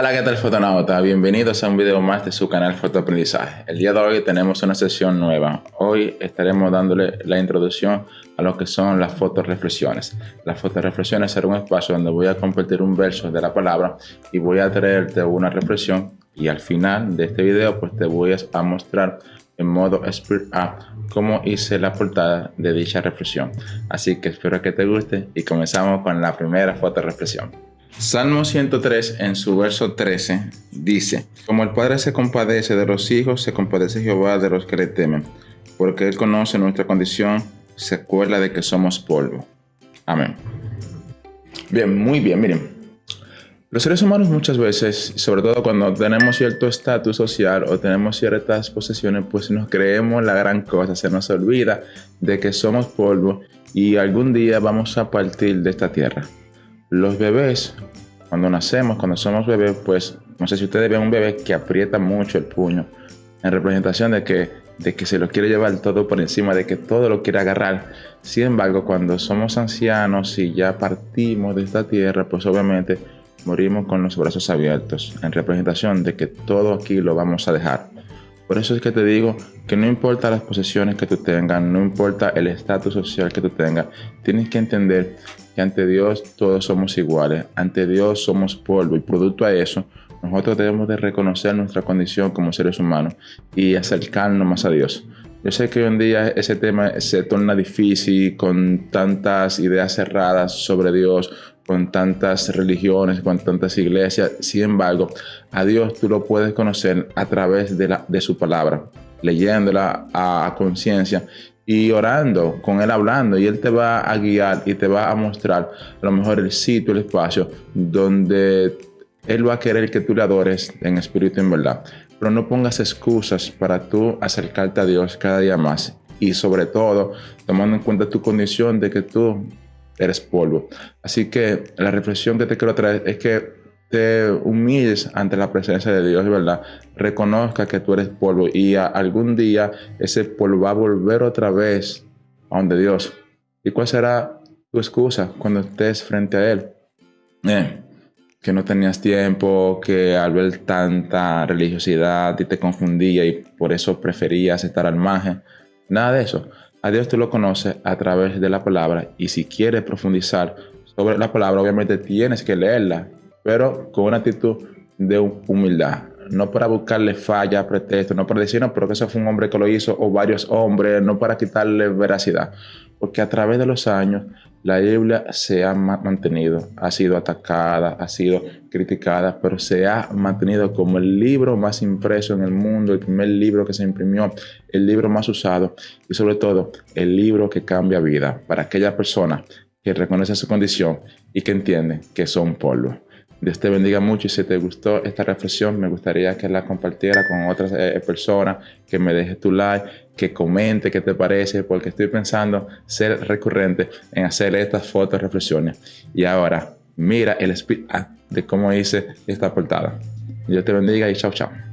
Hola, ¿qué tal fotonauta? Bienvenidos a un video más de su canal Fotoaprendizaje. El día de hoy tenemos una sesión nueva. Hoy estaremos dándole la introducción a lo que son las fotoreflexiones. Las fotoreflexiones será un espacio donde voy a compartir un verso de la palabra y voy a traerte una reflexión y al final de este video pues te voy a mostrar en modo Spirit Up cómo hice la portada de dicha reflexión. Así que espero que te guste y comenzamos con la primera fotoreflexión. Salmo 103 en su verso 13 dice, Como el Padre se compadece de los hijos, se compadece Jehová de los que le temen, porque Él conoce nuestra condición, se acuerda de que somos polvo. Amén. Bien, muy bien, miren. Los seres humanos muchas veces, sobre todo cuando tenemos cierto estatus social o tenemos ciertas posesiones, pues nos creemos la gran cosa, se nos olvida de que somos polvo y algún día vamos a partir de esta tierra. Los bebés, cuando nacemos, cuando somos bebés, pues no sé si ustedes ven un bebé que aprieta mucho el puño en representación de que, de que se lo quiere llevar todo por encima, de que todo lo quiere agarrar. Sin embargo, cuando somos ancianos y ya partimos de esta tierra, pues obviamente morimos con los brazos abiertos, en representación de que todo aquí lo vamos a dejar. Por eso es que te digo que no importa las posesiones que tú tengas, no importa el estatus social que tú tengas, tienes que entender que ante Dios todos somos iguales, ante Dios somos polvo y producto a eso, nosotros debemos de reconocer nuestra condición como seres humanos y acercarnos más a Dios. Yo sé que hoy en día ese tema se torna difícil con tantas ideas cerradas sobre Dios, con tantas religiones, con tantas iglesias. Sin embargo, a Dios tú lo puedes conocer a través de, la, de su palabra, leyéndola a, conciencia y orando, con Él hablando, y Él te va a guiar y te va a mostrar a lo mejor el sitio, el espacio donde Él va a querer que tú le adores en espíritu y en verdad. Pero no pongas excusas para tú acercarte a Dios cada día más. Y sobre todo, tomando en cuenta tu condición de que tú eres polvo. Así que la reflexión que te quiero traer es que te humilles ante la presencia de Dios, ¿verdad? Reconozca que tú eres polvo y algún día ese polvo va a volver otra vez a donde Dios. ¿Y cuál será tu excusa cuando estés frente a Él? Eh, que no tenías tiempo, que al ver tanta religiosidad y te confundía y por eso preferías estar al margen. Nada de eso. A Dios tú lo conoces a través de la palabra y si quieres profundizar sobre la palabra, obviamente tienes que leerla, pero con una actitud de humildad. No para buscarle falla, pretexto, no para decir, no, pero que eso fue un hombre que lo hizo o varios hombres, no para quitarle veracidad. Porque a través de los años la Biblia se ha mantenido, ha sido atacada, ha sido criticada, pero se ha mantenido como el libro más impreso en el mundo, el primer libro que se imprimió, el libro más usado y sobre todo el libro que cambia vida para aquella persona que reconoce su condición y que entiende que son polvo. Dios te bendiga mucho y si te gustó esta reflexión, me gustaría que la compartiera con otras eh, personas, que me dejes tu like, que comente qué te parece, porque estoy pensando ser recurrente en hacer estas fotos, reflexiones. Y ahora, mira el speed de cómo hice esta portada. Dios te bendiga y chao, chao.